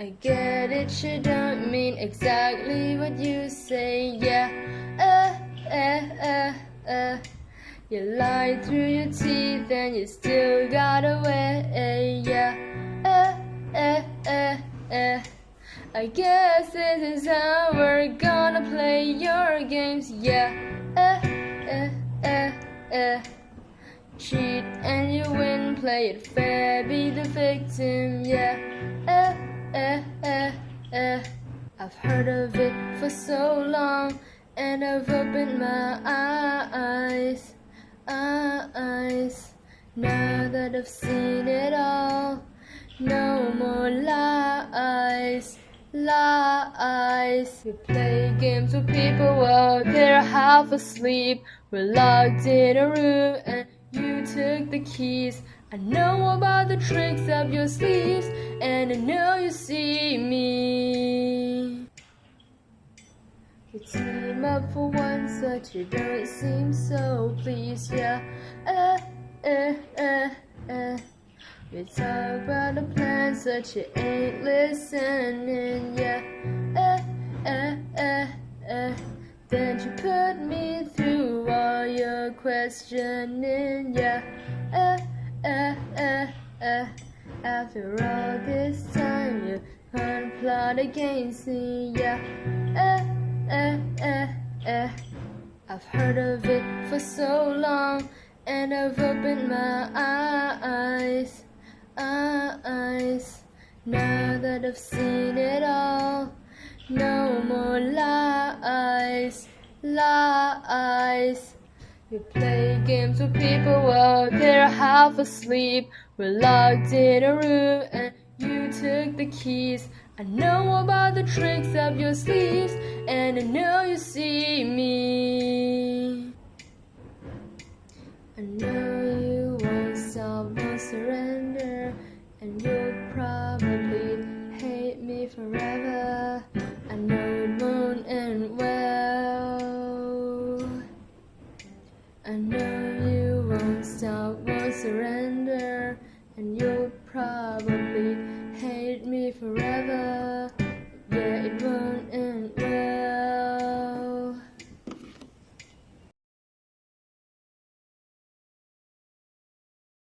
I get it, you don't mean exactly what you say, yeah. Uh, uh, uh, uh. You lie through your teeth and you still got away, yeah. Uh, uh, uh, uh. I guess this is how we're gonna play your games, yeah. Uh, uh, uh, uh. Cheat and you win, play it fair, be the victim, yeah. Uh, uh, uh, uh. I've heard of it for so long, and I've opened my eyes, eyes. Now that I've seen it all, no more lies lies. We play games with people while they're half asleep. We're locked in a room and you took the keys. I know about the tricks up your sleeves and I know you see me. You team up for once, but you don't seem so pleased, yeah. Uh, uh, uh, uh. You talk about the plans, but you ain't listening, yeah. Uh, uh, uh, uh. Then you put me through all your questioning, yeah. Uh, uh, uh, uh. After all this time, you can't plot against me, yeah. Uh, uh, uh, uh. I've heard of it for so long, and I've opened my eyes eyes. Now that I've seen it all, no more lies, lies. You play games with people while they're half asleep. We're locked in a room and you took the keys. I know about the tricks up your sleeves and I know you see me. I know surrender and you'll probably hate me forever. Yeah, it will.